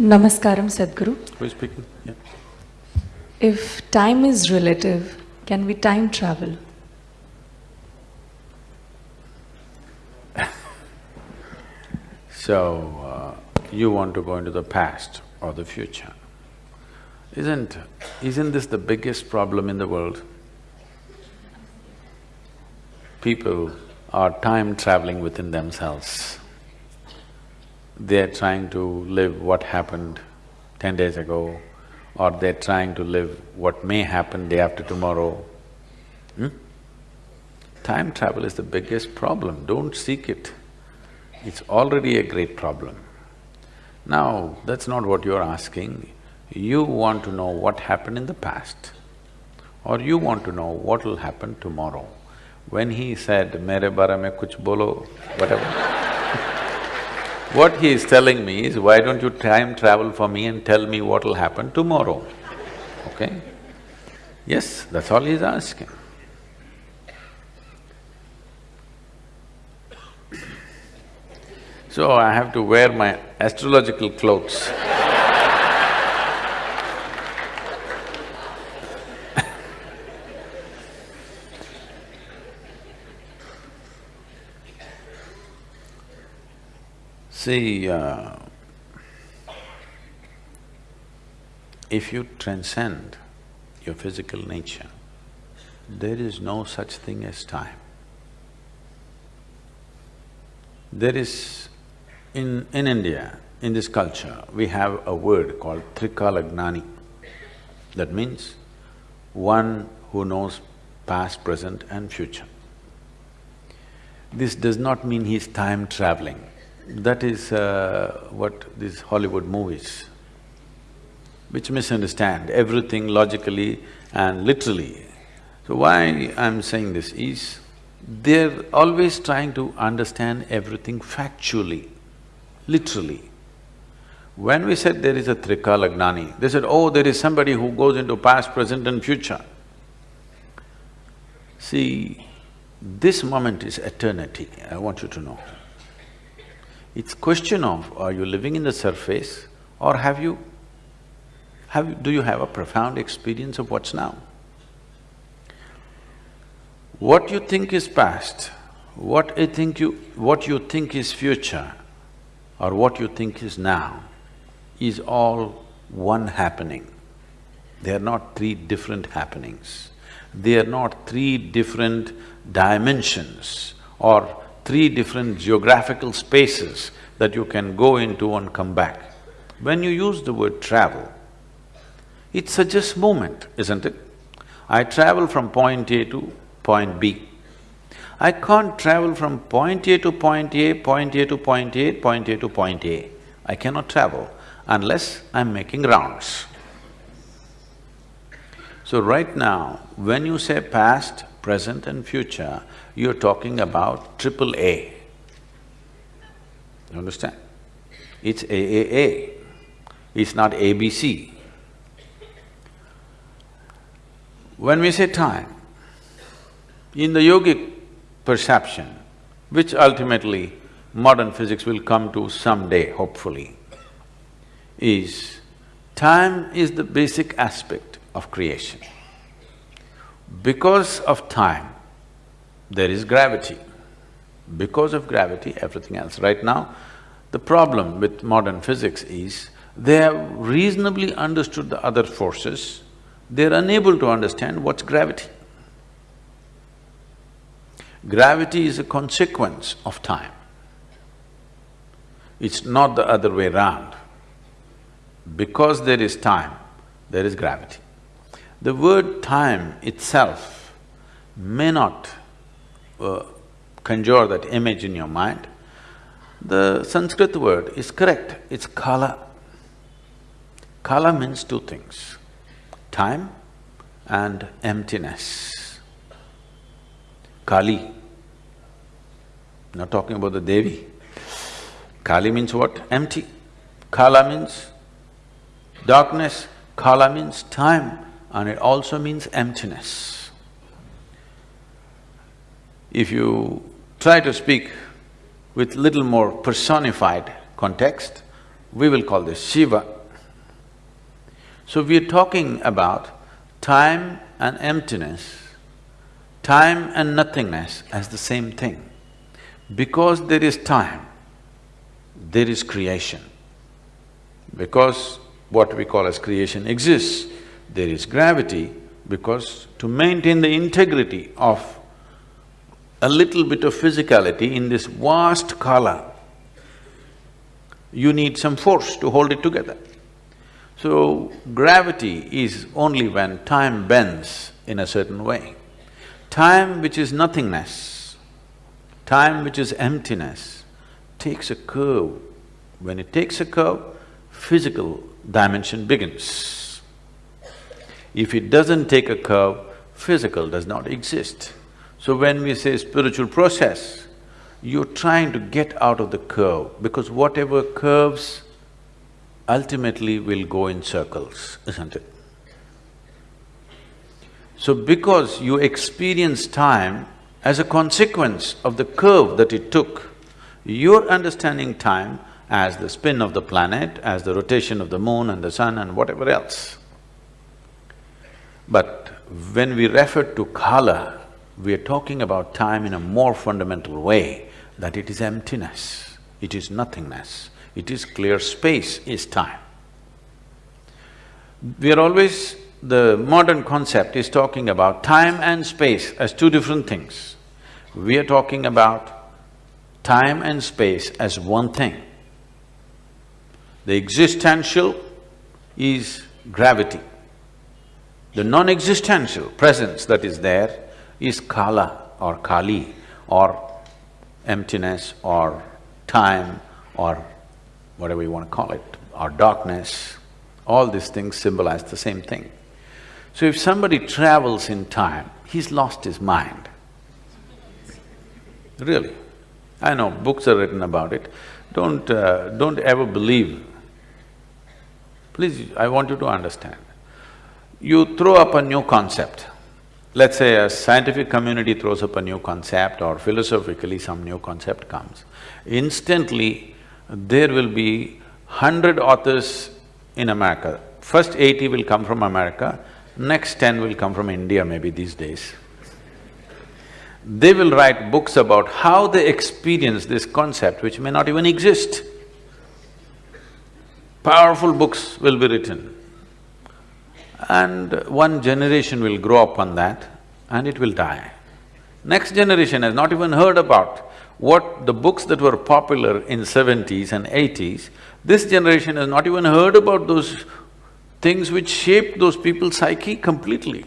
Namaskaram, Sadhguru. Who is speaking? Yeah. If time is relative, can we time travel? So, uh, you want to go into the past or the future. Isn't… isn't this the biggest problem in the world? People are time traveling within themselves. They're trying to live what happened ten days ago, or they're trying to live what may happen day after tomorrow. Hmm? Time travel is the biggest problem, don't seek it. It's already a great problem. Now, that's not what you're asking. You want to know what happened in the past, or you want to know what will happen tomorrow. When he said, mere mein kuch bolo, whatever what he is telling me is, why don't you time travel for me and tell me what will happen tomorrow, okay? Yes, that's all he's asking. So I have to wear my astrological clothes See, uh, if you transcend your physical nature, there is no such thing as time. There is… in… in India, in this culture, we have a word called Trikalagnani. That means one who knows past, present and future. This does not mean he's time traveling. That is uh, what these Hollywood movies, which misunderstand everything logically and literally. So why I'm saying this is, they're always trying to understand everything factually, literally. When we said there is a Trikalagnani, they said, oh, there is somebody who goes into past, present and future. See, this moment is eternity, I want you to know. It's question of are you living in the surface or have you… have you… do you have a profound experience of what's now? What you think is past, what I think you… what you think is future or what you think is now is all one happening. They are not three different happenings. They are not three different dimensions or three different geographical spaces that you can go into and come back. When you use the word travel, it suggests movement, isn't it? I travel from point A to point B. I can't travel from point A to point A, point A to point A, point A to point A. I cannot travel unless I'm making rounds. So right now, when you say past, present and future, you're talking about triple A. You understand? It's AAA, it's not ABC. When we say time, in the yogic perception, which ultimately modern physics will come to someday, hopefully, is time is the basic aspect of creation. Because of time, there is gravity. Because of gravity, everything else. Right now, the problem with modern physics is they have reasonably understood the other forces, they're unable to understand what's gravity. Gravity is a consequence of time. It's not the other way round. Because there is time, there is gravity. The word time itself may not uh, conjure that image in your mind, the Sanskrit word is correct, it's kala. Kala means two things, time and emptiness. Kali, not talking about the Devi. Kali means what? Empty. Kala means darkness, Kala means time and it also means emptiness. If you try to speak with little more personified context, we will call this Shiva. So we are talking about time and emptiness, time and nothingness as the same thing. Because there is time, there is creation. Because what we call as creation exists, there is gravity, because to maintain the integrity of a little bit of physicality in this vast kala, you need some force to hold it together. So, gravity is only when time bends in a certain way. Time which is nothingness, time which is emptiness, takes a curve. When it takes a curve, physical dimension begins. If it doesn't take a curve, physical does not exist. So when we say spiritual process, you're trying to get out of the curve because whatever curves ultimately will go in circles, isn't it? So because you experience time as a consequence of the curve that it took, you're understanding time as the spin of the planet, as the rotation of the moon and the sun and whatever else. But when we refer to kala, we are talking about time in a more fundamental way, that it is emptiness, it is nothingness, it is clear space is time. We are always… the modern concept is talking about time and space as two different things. We are talking about time and space as one thing. The existential is gravity. The non-existential presence that is there is kala or kali or emptiness or time or whatever you want to call it, or darkness, all these things symbolize the same thing. So if somebody travels in time, he's lost his mind. Really. I know books are written about it. Don't… Uh, don't ever believe. Please, I want you to understand. You throw up a new concept, Let's say a scientific community throws up a new concept or philosophically some new concept comes, instantly there will be hundred authors in America. First eighty will come from America, next ten will come from India maybe these days. They will write books about how they experience this concept which may not even exist. Powerful books will be written and one generation will grow up on that and it will die. Next generation has not even heard about what the books that were popular in seventies and eighties, this generation has not even heard about those things which shaped those people's psyche completely.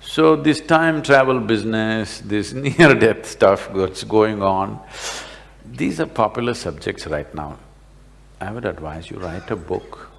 So this time travel business, this near-death stuff that's going on, these are popular subjects right now. I would advise you write a book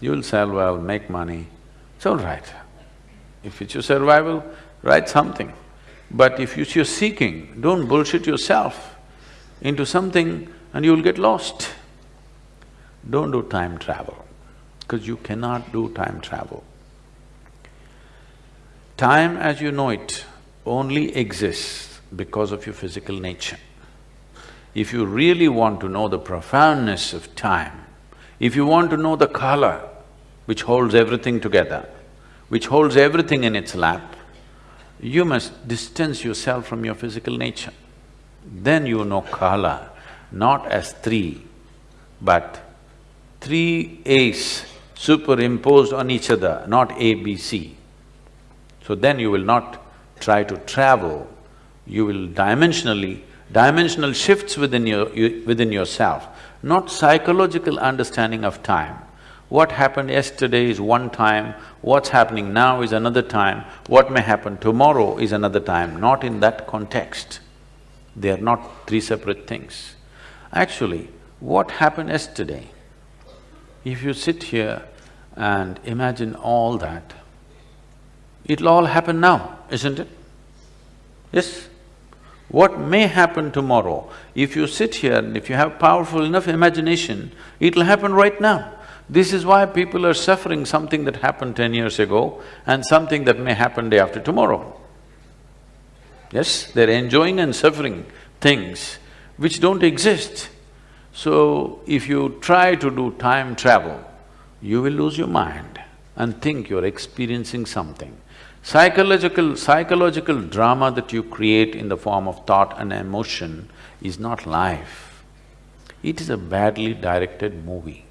You'll sell well, make money, it's all right. If it's your survival, write something. But if you're seeking, don't bullshit yourself into something and you'll get lost. Don't do time travel, because you cannot do time travel. Time as you know it only exists because of your physical nature. If you really want to know the profoundness of time, if you want to know the kala, which holds everything together, which holds everything in its lap, you must distance yourself from your physical nature. Then you know kala, not as three, but three A's superimposed on each other, not A, B, C. So then you will not try to travel, you will dimensionally… dimensional shifts within your… within yourself, not psychological understanding of time, what happened yesterday is one time, what's happening now is another time, what may happen tomorrow is another time, not in that context. They are not three separate things. Actually, what happened yesterday, if you sit here and imagine all that, it'll all happen now, isn't it? Yes? What may happen tomorrow, if you sit here and if you have powerful enough imagination, it'll happen right now. This is why people are suffering something that happened ten years ago and something that may happen day after tomorrow. Yes, they're enjoying and suffering things which don't exist. So, if you try to do time travel, you will lose your mind and think you're experiencing something. Psychological… psychological drama that you create in the form of thought and emotion is not life. It is a badly directed movie.